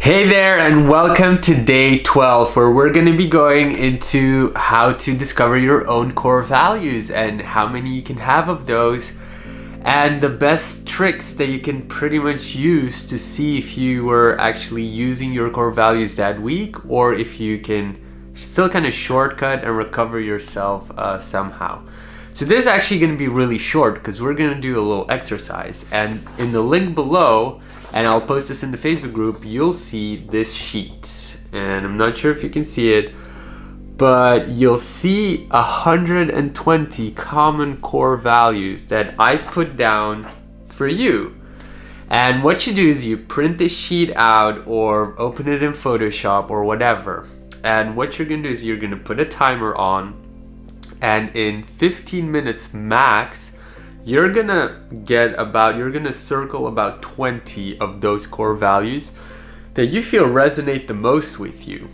Hey there and welcome to day 12 where we're going to be going into how to discover your own core values and how many you can have of those and the best tricks that you can pretty much use to see if you were actually using your core values that week or if you can still kind of shortcut and recover yourself uh, somehow. So this is actually going to be really short because we're going to do a little exercise and in the link below and I'll post this in the Facebook group, you'll see this sheet. And I'm not sure if you can see it, but you'll see 120 common core values that I put down for you. And what you do is you print this sheet out or open it in Photoshop or whatever. And what you're gonna do is you're gonna put a timer on and in 15 minutes max, you're gonna get about, you're gonna circle about 20 of those core values that you feel resonate the most with you.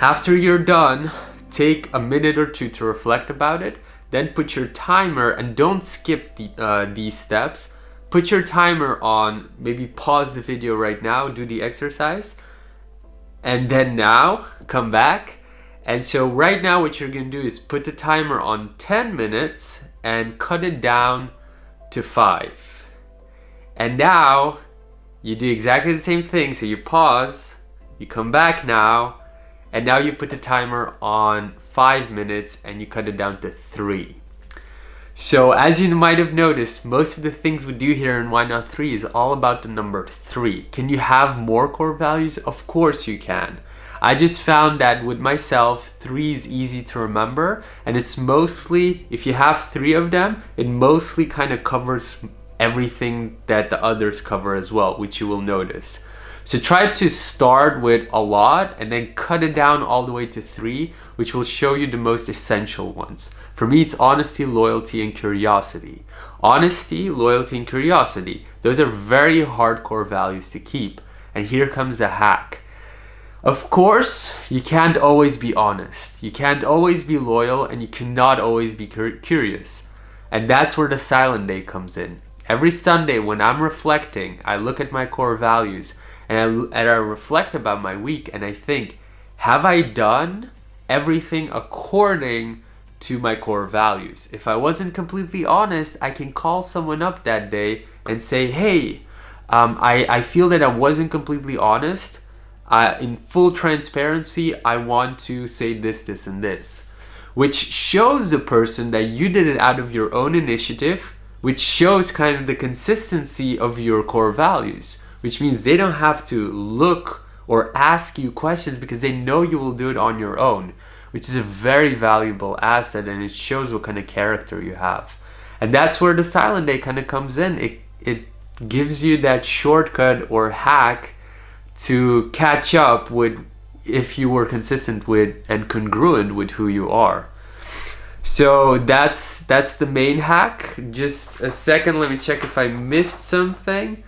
After you're done, take a minute or two to reflect about it, then put your timer and don't skip the, uh, these steps. Put your timer on, maybe pause the video right now, do the exercise, and then now come back. And so right now what you're gonna do is put the timer on 10 minutes and cut it down to 5. And now you do exactly the same thing. So you pause, you come back now, and now you put the timer on 5 minutes and you cut it down to 3. So as you might have noticed, most of the things we do here in Why Not 3 is all about the number 3. Can you have more core values? Of course you can. I just found that with myself, three is easy to remember and it's mostly, if you have three of them, it mostly kind of covers everything that the others cover as well, which you will notice. So try to start with a lot and then cut it down all the way to three, which will show you the most essential ones. For me, it's honesty, loyalty, and curiosity. Honesty, loyalty, and curiosity. Those are very hardcore values to keep. And here comes the hack. Of course, you can't always be honest. You can't always be loyal and you cannot always be curious. And that's where the silent day comes in. Every Sunday when I'm reflecting, I look at my core values and I, and I reflect about my week and I think, have I done everything according to my core values? If I wasn't completely honest, I can call someone up that day and say, hey, um, I, I feel that I wasn't completely honest in full transparency, I want to say this, this, and this. Which shows the person that you did it out of your own initiative, which shows kind of the consistency of your core values, which means they don't have to look or ask you questions because they know you will do it on your own, which is a very valuable asset and it shows what kind of character you have. And that's where the silent day kind of comes in. It, it gives you that shortcut or hack to catch up with if you were consistent with and congruent with who you are. So that's that's the main hack. Just a second, let me check if I missed something.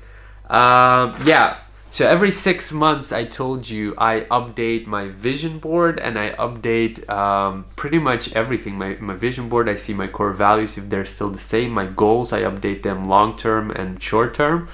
Um, yeah, so every six months I told you I update my vision board and I update um, pretty much everything. My, my vision board, I see my core values if they're still the same. My goals, I update them long term and short term.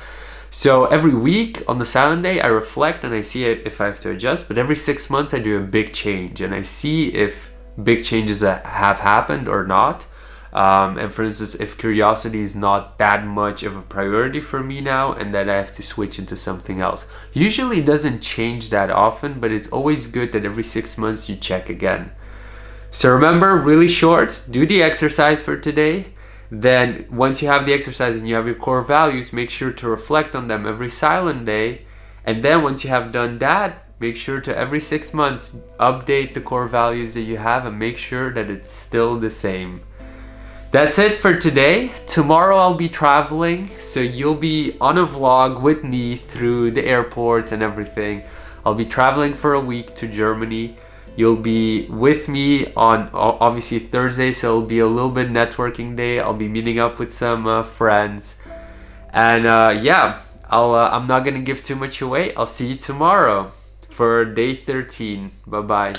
So every week on the silent day, I reflect and I see if I have to adjust. But every six months, I do a big change and I see if big changes have happened or not. Um, and for instance, if curiosity is not that much of a priority for me now and that I have to switch into something else. Usually it doesn't change that often, but it's always good that every six months you check again. So remember, really short, do the exercise for today then once you have the exercise and you have your core values, make sure to reflect on them every silent day. And then once you have done that, make sure to every six months update the core values that you have and make sure that it's still the same. That's it for today. Tomorrow I'll be traveling, so you'll be on a vlog with me through the airports and everything. I'll be traveling for a week to Germany. You'll be with me on obviously Thursday, so it'll be a little bit networking day. I'll be meeting up with some uh, friends. And uh, yeah, I'll, uh, I'm not to give too much away. I'll see you tomorrow for day 13. Bye-bye.